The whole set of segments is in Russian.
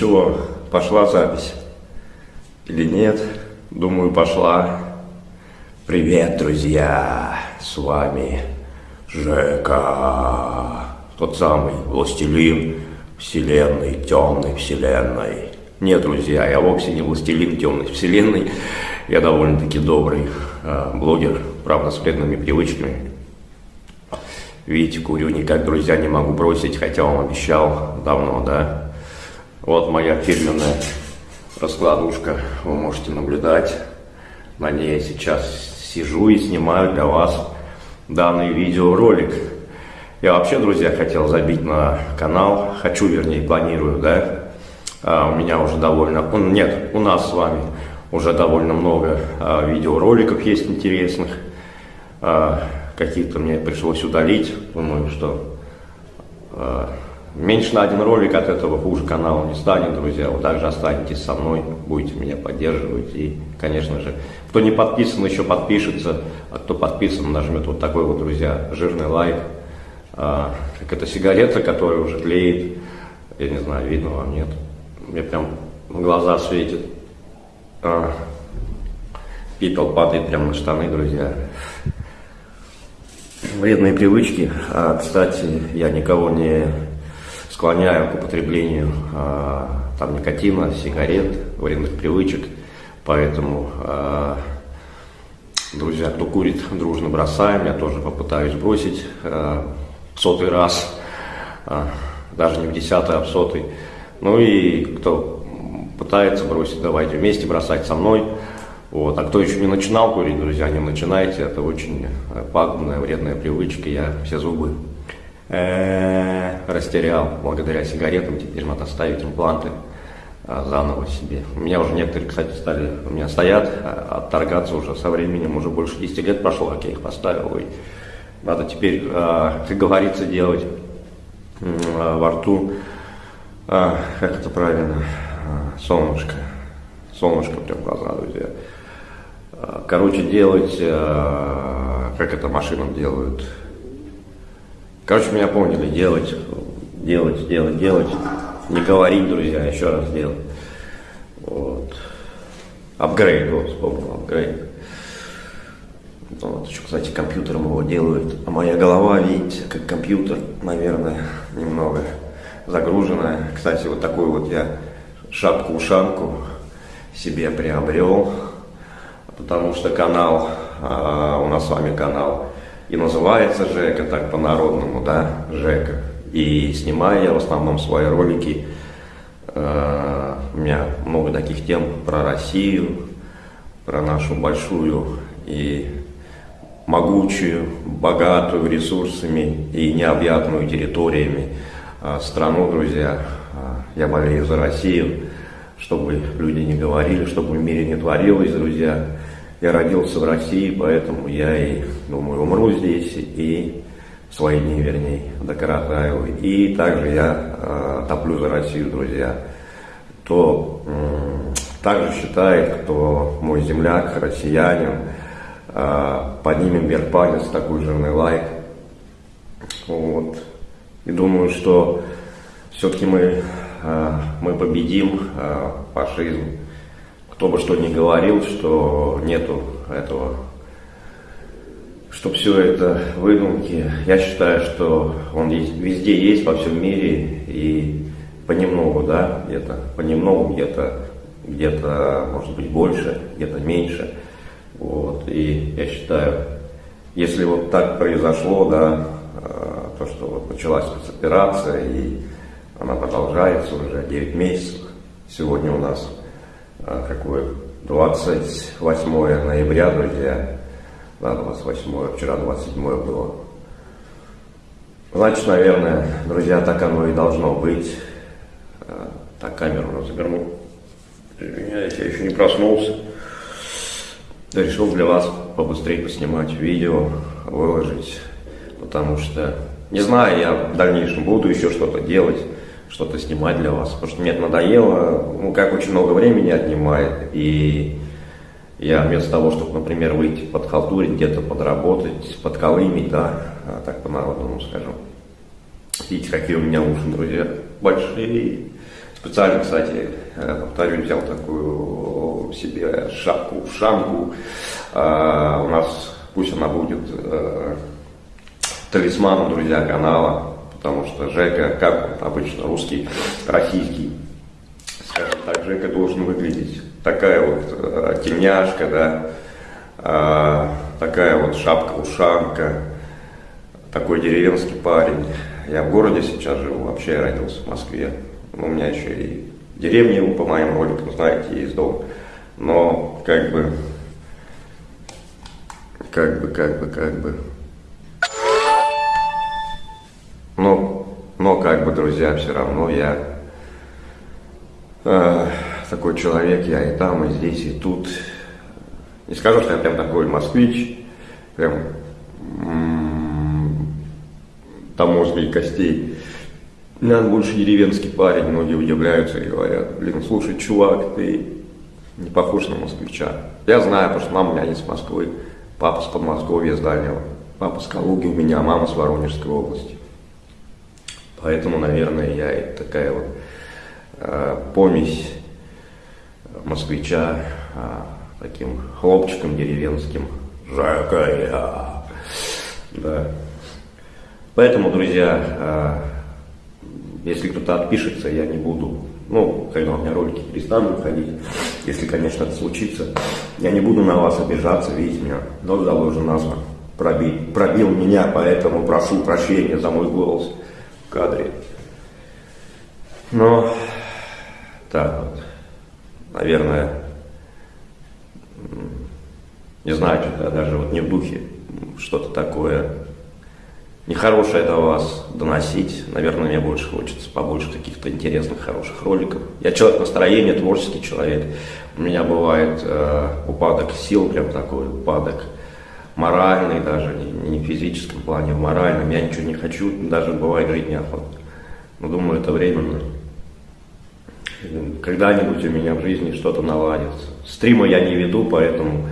чего, пошла запись? Или нет? Думаю, пошла. Привет, друзья! С вами Жека. Тот самый властелин вселенной, темной вселенной. Нет, друзья, я вовсе не властелин темной вселенной. Я довольно-таки добрый э, блогер, правда, с вредными привычками. Видите, курю никак, друзья, не могу бросить, хотя вам обещал давно, да? Вот моя фирменная раскладушка, вы можете наблюдать. На ней я сейчас сижу и снимаю для вас данный видеоролик. Я вообще, друзья, хотел забить на канал, хочу, вернее, планирую, да. А, у меня уже довольно, нет, у нас с вами уже довольно много а, видеороликов есть интересных. А, Каких-то мне пришлось удалить, думаю, что а, Меньше на один ролик от этого хуже канала не станет, друзья. Вы также останетесь со мной, будете меня поддерживать. И, конечно же, кто не подписан, еще подпишется. А кто подписан, нажмет вот такой вот, друзья, жирный лайк. А, как это сигарета, которая уже тлеет. Я не знаю, видно вам, нет? Мне прям глаза светит. А, пепел падает прямо на штаны, друзья. Вредные привычки. А, кстати, я никого не склоняю к употреблению э, там, никотина, сигарет, вредных привычек. Поэтому, э, друзья, кто курит, дружно бросаем. Я тоже попытаюсь бросить э, сотый раз, э, даже не в десятый, а в сотый. Ну и кто пытается бросить, давайте вместе бросать со мной. Вот. А кто еще не начинал курить, друзья, не начинайте. Это очень пагубная, вредная привычка. Я все зубы э, растерял. Благодаря сигаретам, теперь надо ставить импланты э, заново себе. У меня уже некоторые, кстати, стали, у меня стоят, э, отторгаться уже со временем, уже больше 10 лет прошло, как я их поставил, и надо теперь, э, как говорится, делать во рту, как это правильно, солнышко, солнышко прям в глаза, друзья. Короче, делать, как это машинам делают, Короче, меня поняли, делать, делать, делать, делать. Не говорить, друзья, еще раз делать. Вот. Апгрейд, вот, вспомнил, апгрейд. Вот, еще, кстати, компьютером его делают. А моя голова, видите, как компьютер, наверное, немного загруженная. Кстати, вот такую вот я шапку-ушанку себе приобрел, потому что канал, а, у нас с вами канал и называется Жека, так по-народному, да, Жека. И снимаю я в основном свои ролики. Э, у меня много таких тем про Россию, про нашу большую и могучую, богатую ресурсами и необъятную территориями э, страну, друзья. Э, я болею за Россию, чтобы люди не говорили, чтобы в мире не творилось, друзья. Я родился в России, поэтому я и, думаю, умру здесь, и свои дни, вернее, докоротаю. И также я э, топлю за Россию, друзья. Кто э, также считает, кто мой земляк, россиянин, э, поднимем вверх палец, такой жирный лайк. Вот. И думаю, что все-таки мы, э, мы победим э, фашизм кто бы что ни говорил, что нету этого, что все это выдумки, я считаю, что он есть, везде есть, во всем мире, и понемногу, да, где-то понемногу, где-то, где-то, может быть, больше, где-то меньше. Вот, и я считаю, если вот так произошло, да, э, то, что вот началась спецоперация, и она продолжается уже 9 месяцев, сегодня у нас а, какое 28 ноября, друзья, да, 28, вчера 27 было. Значит, наверное, друзья, так оно и должно быть. А, так, камеру разверну. Извиняюсь, я еще не проснулся. Решил для вас побыстрее поснимать видео, выложить, потому что, не знаю, я в дальнейшем буду еще что-то делать что-то снимать для вас, потому что мне это надоело, ну, как очень много времени отнимает, и я вместо того, чтобы, например, выйти под подхалтурить, где-то подработать, подколымить, да, а так по-народному скажу. Видите, какие у меня уши, друзья, большие, Специально, кстати, повторю, взял такую себе шапку-ушанку. У нас пусть она будет талисманом, друзья, канала, потому что Жека, как обычно, русский, российский, скажем так, Жека должен выглядеть. Такая вот э, тельняшка, да, э, такая вот шапка-ушанка, такой деревенский парень. Я в городе сейчас живу, вообще я родился в Москве. У меня еще и деревня, по моим роликам, знаете, есть дом. Но как бы, как бы, как бы, как бы, но, но как бы, друзья, все равно я э, такой человек, я и там, и здесь, и тут. Не скажу, что я прям такой москвич, прям там мозга и костей. Я больше деревенский парень, многие удивляются и говорят, блин, слушай, чувак, ты не похож на москвича. Я знаю, потому что мама у меня из Москвы, папа с Подмосковья, с Дальнего, папа с Калуги у меня, мама с Воронежской области. Поэтому, наверное, я и такая вот э, помесь москвича э, таким хлопчиком деревенским. Жакая. Да. Поэтому, друзья, э, если кто-то отпишется, я не буду, ну, когда у меня ролики перестанут выходить, если, конечно, это случится, я не буду на вас обижаться, видите, меня нос заложен назван, пробил, пробил меня, поэтому прошу прощения за мой голос кадре. Но так вот, наверное, не знаю, что-то даже вот не в духе что-то такое нехорошее до вас доносить. Наверное, мне больше хочется побольше каких-то интересных, хороших роликов. Я человек настроения, творческий человек. У меня бывает э, упадок сил, прям такой упадок моральный даже, не, не в физическом плане, а в моральном. Я ничего не хочу, даже бывает жить неохота. Но думаю, это временно. Когда-нибудь у меня в жизни что-то наладится. Стрима я не веду, поэтому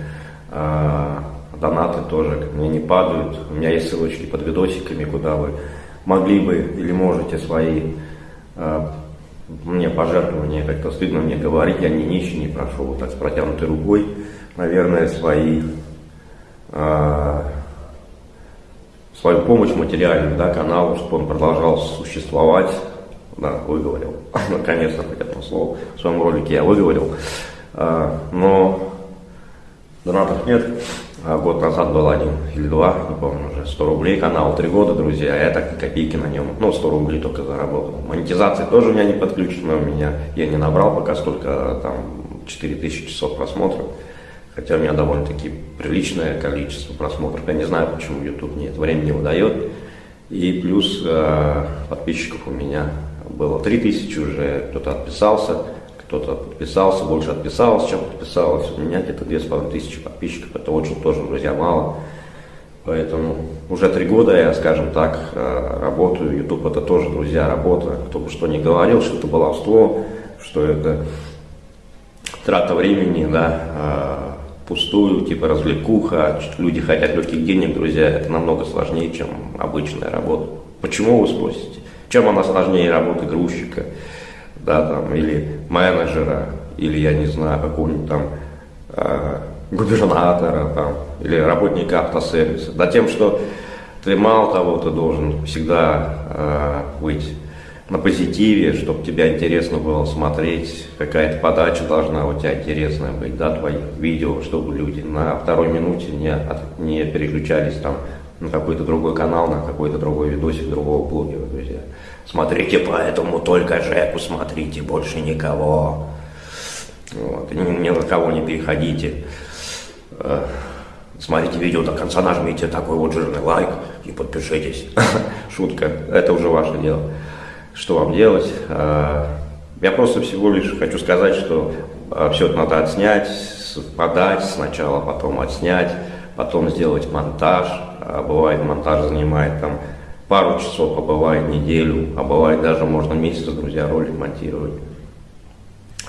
э, донаты тоже мне не падают. У меня есть ссылочки под видосиками, куда вы могли бы или можете свои э, мне пожертвования, как-то стыдно мне говорить, я не нищий, не прошу вот так с протянутой рукой, наверное, свои э, свою помощь материальную да, каналу, чтобы он продолжал существовать. Да, выговорил. Наконец-то хоть одно слово. В своем ролике я выговорил. Э, но донатов нет. А год назад был один или два, не помню уже, 100 рублей канал, три года, друзья, я так копейки на нем, ну, 100 рублей только заработал. Монетизация тоже у меня не подключена, у меня, я не набрал пока столько, там, 4000 часов просмотров. Хотя у меня довольно-таки приличное количество просмотров. Я не знаю, почему YouTube мне это время не выдает. И плюс э, подписчиков у меня было 3000 уже, кто-то отписался, кто-то подписался, больше отписалось, чем подписалось. У меня где-то 2500 подписчиков, это очень тоже, друзья, мало. Поэтому уже три года я, скажем так, э, работаю. YouTube это тоже, друзья, работа. Кто бы что ни говорил, что это баловство, что это трата времени, да, э, пустую, типа развлекуха, люди хотят легких денег, друзья, это намного сложнее, чем обычная работа. Почему вы спросите? Чем она сложнее работы грузчика, да, там, или менеджера, или, я не знаю, какого-нибудь там э, губернатора, там, или работника автосервиса? Да тем, что ты мало того, ты должен всегда э, быть на позитиве, чтобы тебя интересно было смотреть, какая-то подача должна у тебя интересная быть, да, твои видео, чтобы люди на второй минуте не, не переключались там на какой-то другой канал, на какой-то другой видосик другого блогера. Смотрите поэтому только Жеку смотрите, больше никого. Вот, ни, ни на кого не переходите. Э, смотрите видео до конца, нажмите такой вот жирный лайк и подпишитесь. Шутка, это уже ваше дело что вам делать. А, я просто всего лишь хочу сказать, что а, все это надо отснять, подать сначала, потом отснять, потом сделать монтаж. Бывает монтаж занимает там пару часов, а бывает неделю, а бывает даже можно месяц, друзья, ролик монтировать.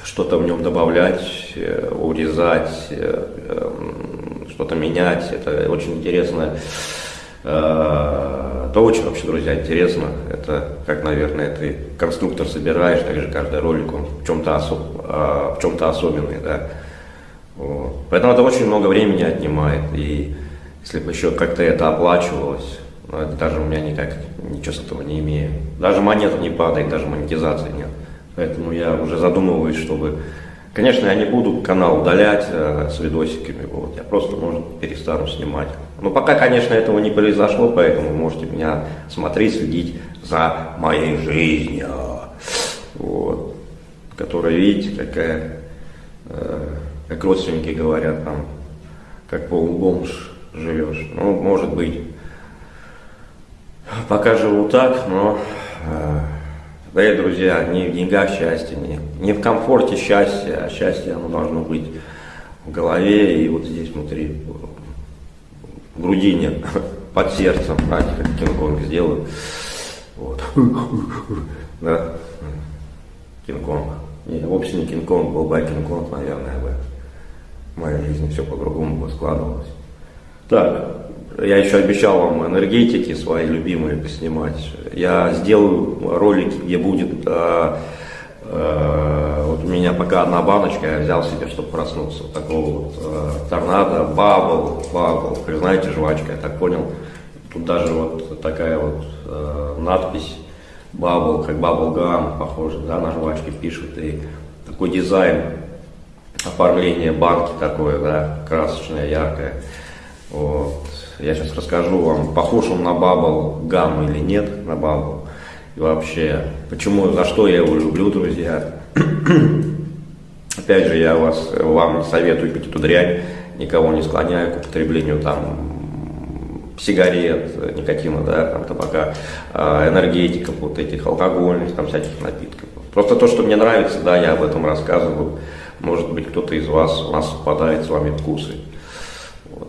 Что-то в нем добавлять, э, урезать, э, эм, что-то менять. Это очень интересная Это очень вообще, друзья, интересно. Это как, наверное, ты конструктор собираешь, также каждый ролик, он в чем-то особ... в чем-то особенный, да. Вот. Поэтому это очень много времени отнимает. И если бы еще как-то это оплачивалось, ну, это даже у меня никак ничего с этого не имею. Даже монета не падает, даже монетизации нет. Поэтому я уже задумываюсь, чтобы... Конечно, я не буду канал удалять э, с видосиками, вот. я просто, может, перестану снимать. Но пока, конечно, этого не произошло, поэтому можете меня смотреть, следить за моей жизнью. Вот. Которая, видите, какая, э, как родственники говорят, там, как полубомж живешь. Ну, может быть, пока живу так, но, э, дорогие друзья, не в деньгах счастье, не, не в комфорте счастье, а счастье оно должно быть в голове и вот здесь внутри, в грудине, под сердцем, знаете, как Кинг-Конг сделаю. Вот. Да. Кинг-Конг. Не, вовсе не Кинг-Конг, был бы Кинг-Конг, наверное, бы в моей жизни все по-другому бы складывалось. Так, я еще обещал вам энергетики свои любимые поснимать. Я сделаю ролики, где будет... Э, э, вот у меня пока одна баночка, я взял себе, чтобы проснуться. Такого вот э, Tornado, bubble, bubble. Как знаете, жвачка, я так понял. Тут даже вот такая вот э, надпись bubble, как bubble gum, похоже, да, на жвачке пишут. И такой дизайн, оформление банки такое, да, красочное, яркое. Вот. Я сейчас расскажу вам, похож он на Bubble Gum или нет на Bubble. И вообще, почему, за что я его люблю, друзья. Опять же, я вас, вам советую пить эту дрянь, никого не склоняю к употреблению там сигарет, никотина, да, там табака, а, энергетиков, вот этих алкогольных, там всяких напитков. Просто то, что мне нравится, да, я об этом рассказываю. Может быть, кто-то из вас, у нас совпадает с вами вкусы.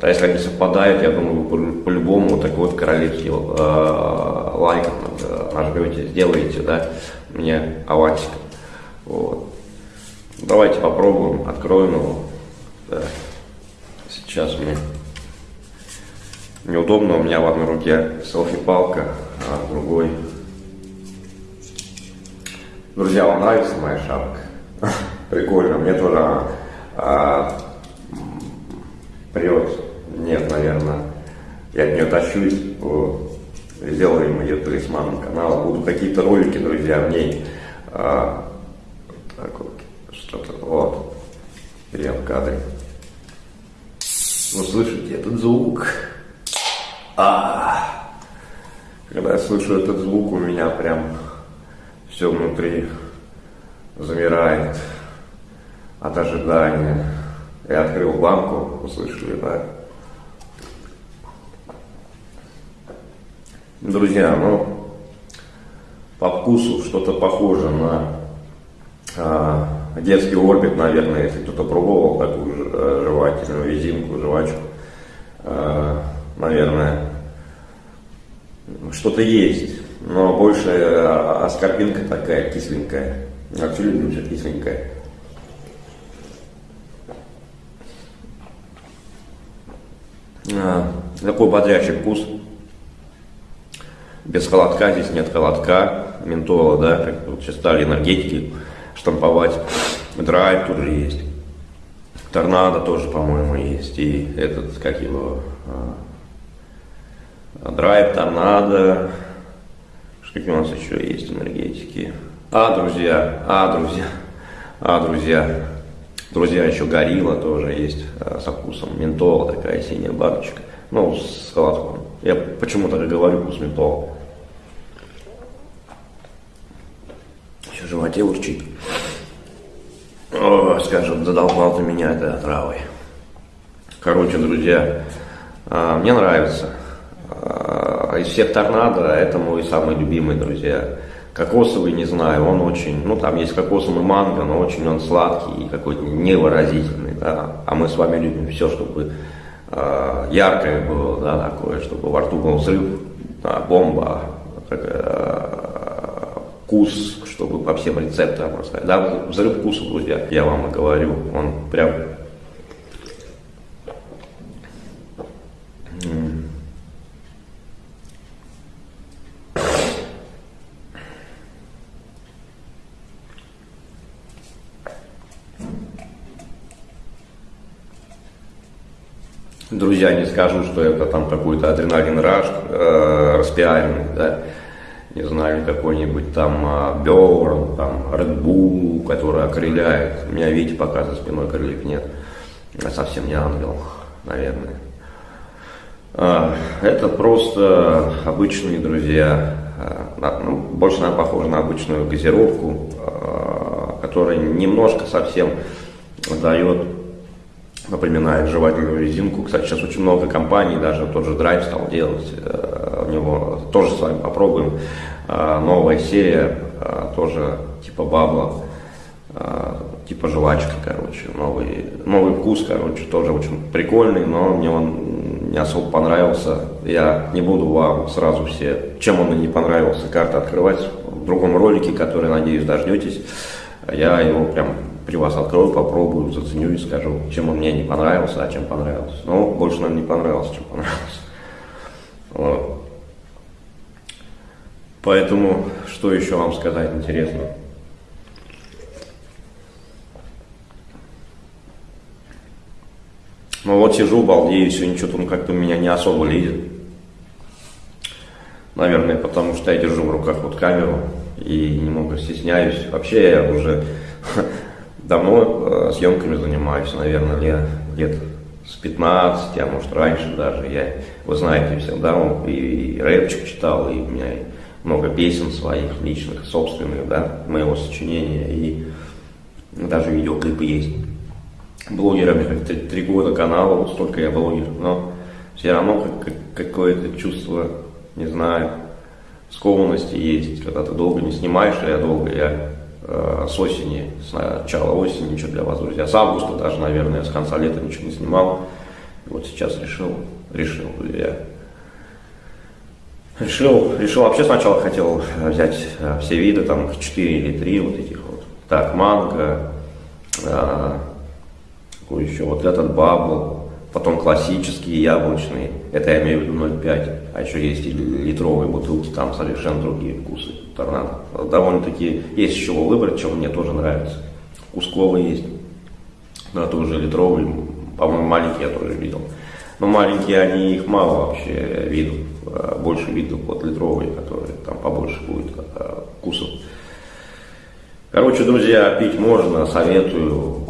А если они совпадают, я думаю, по-любому по такой вот королевский э, лайк э, нажмете, сделаете, да, мне авансик. Вот. Давайте попробуем, откроем его. Да. Сейчас мне неудобно, у меня в одной руке селфи-палка, а в другой... Друзья, вам нравится моя шапка? Прикольно, мне тоже а, прет. Нет, наверное, я от нее тащусь. Вот. Сделаем ее талисманом канала. Будут какие-то ролики, друзья, в ней. А, так вот, что-то, вот. Я в кадре. Вы слышите этот звук? А, когда я слышу этот звук, у меня прям все внутри замирает от ожидания. Я открыл банку, услышали, да? Друзья, ну, по вкусу что-то похоже на а, детский орбит, наверное, если кто-то пробовал такую а, жевательную резинку, жвачку. А, наверное, что-то есть, но больше а, аскорбинка такая кисленькая. Вообще люблю все кисленькое. А, такой бодрящий вкус. Без холодка, здесь нет холодка, ментола, да, как вот сейчас стали энергетики штамповать. Драйв тут же есть. Торнадо тоже, по-моему, есть. И этот, как его, а, драйв, торнадо. Какие у нас еще есть энергетики? А, друзья, а, друзья, а, друзья, Друзья, еще горилла тоже есть э, со вкусом ментола, такая синяя баночка. Ну, с холодком. Я почему так и говорю вкус ментола. Еще в животе урчит. О, задолбал ты меня этой отравой. Короче, друзья, э, мне нравится. Э, из всех торнадо это мой самый любимый, друзья. Кокосовый, не знаю, он очень, ну там есть кокосовый манго, но очень он сладкий и какой-то невыразительный, да. А мы с вами любим все, чтобы э, яркое было, да, такое, чтобы во рту был взрыв, да, бомба, э, вкус, чтобы по всем рецепторам рассказать. Да, взрыв вкуса, друзья, я вам и говорю, он прям Друзья, не скажу, что это там какой-то адреналин раш, э, распиаренный, да, не знаю, какой-нибудь там э, Берн, там Red Bull, который окрыляет. У меня, видите, пока за спиной крыльев нет. Я совсем не ангел, наверное. А, это просто обычные друзья, а, ну, больше она похожа на обычную газировку, а, которая немножко совсем дает, напоминает жевательную резинку. Кстати, сейчас очень много компаний, даже тот же Drive стал делать, у него тоже с вами попробуем. Новая серия, тоже типа бабла, типа жвачка, короче, новый, новый вкус, короче, тоже очень прикольный, но мне он не особо понравился. Я не буду вам сразу все, чем он не понравился, карты открывать в другом ролике, который, надеюсь, дождетесь. Я его прям при вас открою, попробую, заценю и скажу, чем он мне не понравился, а чем понравился. Ну, больше, наверное, не понравился, чем понравился. Вот. Поэтому, что еще вам сказать интересно? Ну вот сижу, балдею, сегодня что-то он как-то меня не особо лезет. Наверное, потому что я держу в руках вот камеру и немного стесняюсь. Вообще я уже давно э, съемками занимаюсь, наверное, лет, лет с 15, а может раньше даже. Я, вы знаете, всегда и, и рэпчик читал, и у меня много песен своих, личных, собственных, да, моего сочинения, и даже видеоклипы есть блогерами, как три, три года канала, вот столько я блогер, но все равно как, как, какое-то чувство, не знаю, скованности есть, когда ты долго не снимаешь, а я долго, я с осени, с начала осени, ничего для вас, друзья, с августа даже, наверное, с конца лета ничего не снимал, вот сейчас решил, решил, я решил, решил, вообще сначала хотел взять э, все виды, там 4 или 3 вот этих вот, так, манго, э, какой еще, вот этот бабл, потом классические яблочные, это я имею в виду 0,5, а еще есть и литровые бутылки, там совершенно другие вкусы, торнадо. Довольно-таки есть еще выбрать, чем мне тоже нравится. Кусковый есть, но это уже литровый, по-моему, маленький я тоже видел. Но маленькие, они, их мало вообще видов, а больше видов вот литровые, которые там побольше будет а, вкусов. Короче, друзья, пить можно, советую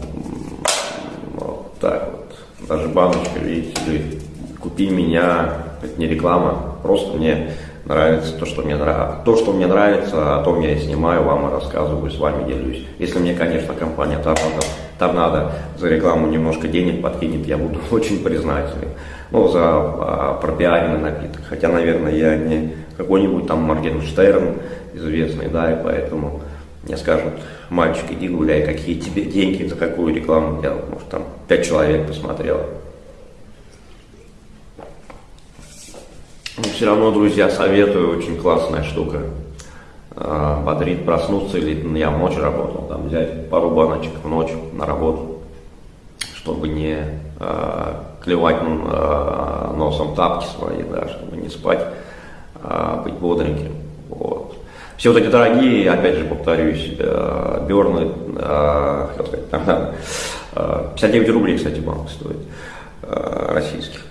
вот, даже баночка, видите ли, купи меня, это не реклама, просто мне нравится то, что мне нравится. То, что мне нравится, о том я и снимаю, вам и рассказываю, с вами делюсь. Если мне, конечно, компания Торнадо, Торнадо за рекламу немножко денег подкинет, я буду очень признателен. Ну, за а, пропиаренный напиток. Хотя, наверное, я не какой-нибудь там Моргенштерн известный, да, и поэтому мне скажут, мальчик, иди гуляй, какие тебе деньги за какую рекламу делал. Может, там пять человек посмотрело. Но все равно, друзья, советую, очень классная штука. А, бодрит проснуться, или я в ночь работал, там взять пару баночек в ночь на работу, чтобы не а, клевать а, носом тапки свои, да, чтобы не спать, а быть бодреньким. Вот. Все вот эти дорогие, опять же повторюсь, э, Берны, э, хотел сказать, там, 59 э, рублей, кстати, банк стоит, российских.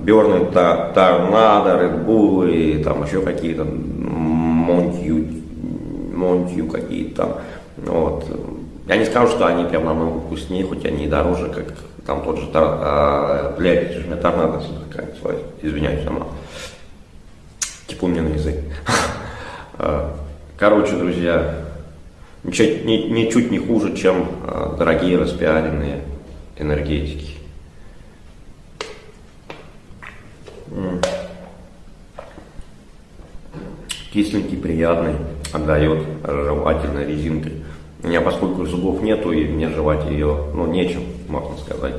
Берны, Торнадо, Редбулы, там еще какие-то, Монтью, Монтью какие-то там. Вот. Я не скажу, что они прям намного вкуснее, хоть они и дороже, как там тот же, а, блядь, у меня торнадо извиняюсь, сама. Типа у меня на язык. А, короче, друзья, ничуть, ничуть не хуже, чем а, дорогие распиаренные энергетики. Кисленький, приятный, отдает жевательной резинкой. У меня, поскольку зубов нету, и мне жевать ее, ну, нечем, можно сказать.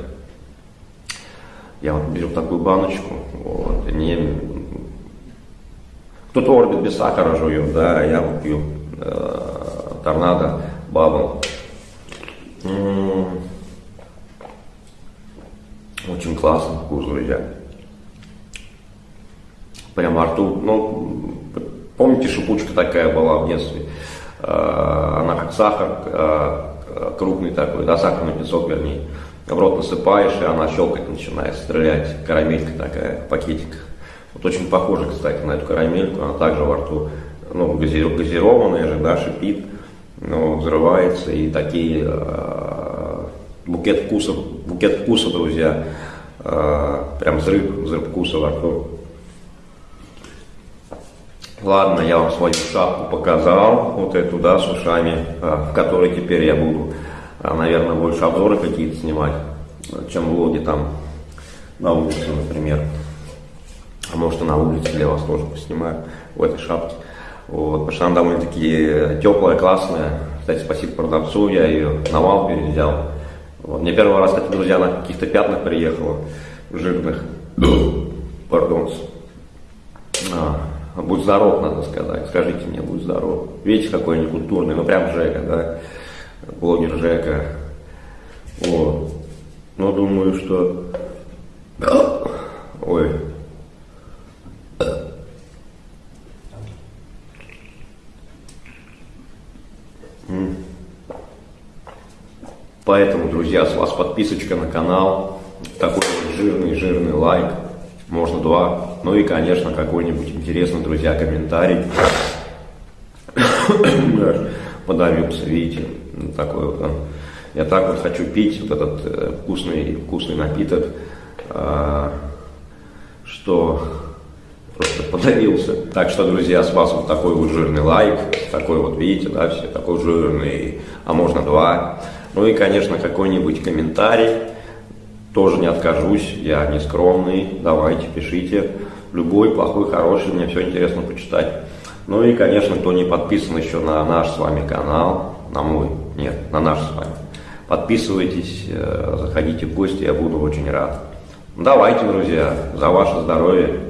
Я вот беру такую баночку, вот, и мне кто-то орбит без сахара жует, да, я вот пью э, торнадо, бабл. Очень классно вкус, друзья. Прямо во рту. Ну, помните, шипучка такая была в детстве? Э, она как сахар, э, крупный такой, да, сахарный песок, вернее. в рот насыпаешь, и она щелкать начинает, стрелять, карамелька такая в пакетиках. Вот очень похоже, кстати, на эту карамельку, она также во рту, ну, газированная же, да, шипит, но взрывается, и такие, э, букет вкусов, букет вкуса, друзья, э, прям взрыв, взрыв вкуса во рту. Ладно, я вам свою шапку показал, вот эту, да, с ушами, э, в которой теперь я буду, э, наверное, больше обзоры какие-то снимать, чем влоги там на улице, например. А может и на улице для вас тоже поснимаю в этой шапке. Вот, потому что она довольно-таки теплая, классная. Кстати, спасибо продавцу, я ее на вал перевзял. Вот. Мне первый раз, кстати, друзья, на каких-то пятнах приехала, жирных. Пардон. А, будь здоров, надо сказать. Скажите мне, будь здоров. Видите, какой некультурный, ну прям Жека, да? Блогер Жека. Вот. Но думаю, что... Ой, Поэтому, друзья, с вас подписочка на канал, такой жирный-жирный лайк, можно два, ну и, конечно, какой-нибудь интересный, друзья, комментарий. Подавился, видите, такой вот. Я так вот хочу пить вот этот э, вкусный, вкусный напиток, э, что просто подавился. Так что, друзья, с вас вот такой вот жирный лайк, такой вот, видите, да, все, такой жирный, а можно два. Ну и, конечно, какой-нибудь комментарий, тоже не откажусь, я не скромный, давайте, пишите, любой, плохой, хороший, мне все интересно почитать. Ну и, конечно, кто не подписан еще на наш с вами канал, на мой, нет, на наш с вами, подписывайтесь, э, заходите в гости, я буду очень рад. Давайте, друзья, за ваше здоровье.